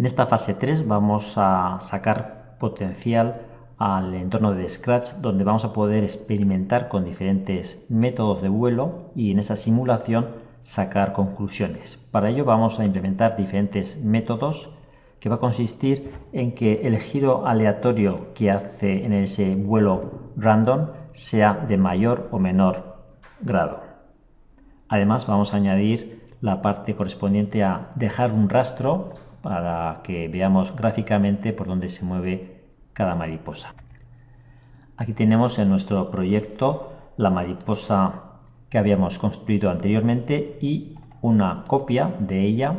En esta fase 3 vamos a sacar potencial al entorno de Scratch donde vamos a poder experimentar con diferentes métodos de vuelo y en esa simulación sacar conclusiones. Para ello vamos a implementar diferentes métodos que va a consistir en que el giro aleatorio que hace en ese vuelo random sea de mayor o menor grado. Además vamos a añadir la parte correspondiente a dejar un rastro para que veamos gráficamente por dónde se mueve cada mariposa. Aquí tenemos en nuestro proyecto la mariposa que habíamos construido anteriormente y una copia de ella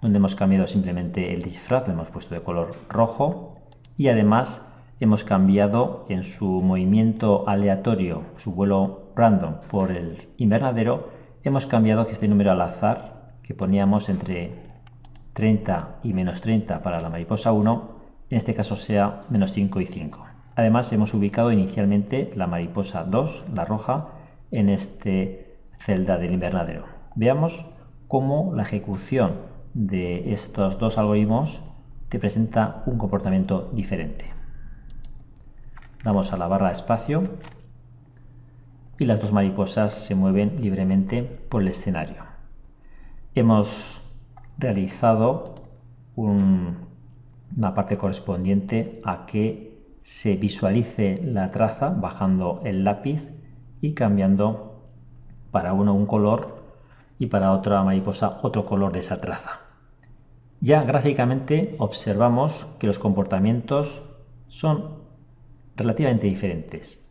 donde hemos cambiado simplemente el disfraz, lo hemos puesto de color rojo y además hemos cambiado en su movimiento aleatorio, su vuelo random por el invernadero, hemos cambiado este número al azar que poníamos entre 30 y menos 30 para la mariposa 1, en este caso sea menos 5 y 5. Además hemos ubicado inicialmente la mariposa 2, la roja, en este celda del invernadero. Veamos cómo la ejecución de estos dos algoritmos te presenta un comportamiento diferente. Damos a la barra espacio y las dos mariposas se mueven libremente por el escenario. Hemos realizado una parte correspondiente a que se visualice la traza bajando el lápiz y cambiando para uno un color y para otra mariposa otro color de esa traza. Ya gráficamente observamos que los comportamientos son relativamente diferentes.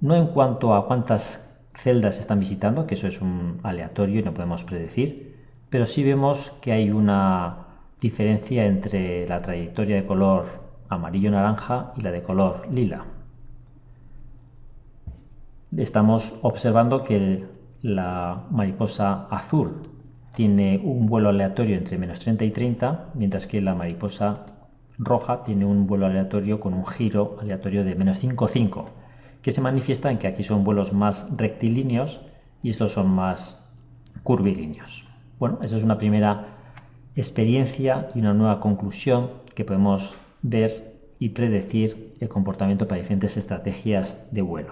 No en cuanto a cuántas celdas están visitando, que eso es un aleatorio y no podemos predecir, pero sí vemos que hay una diferencia entre la trayectoria de color amarillo-naranja y la de color lila. Estamos observando que la mariposa azul tiene un vuelo aleatorio entre menos 30 y 30, mientras que la mariposa roja tiene un vuelo aleatorio con un giro aleatorio de menos 5,5, que se manifiesta en que aquí son vuelos más rectilíneos y estos son más curvilíneos. Bueno, esa es una primera experiencia y una nueva conclusión que podemos ver y predecir el comportamiento para diferentes estrategias de vuelo.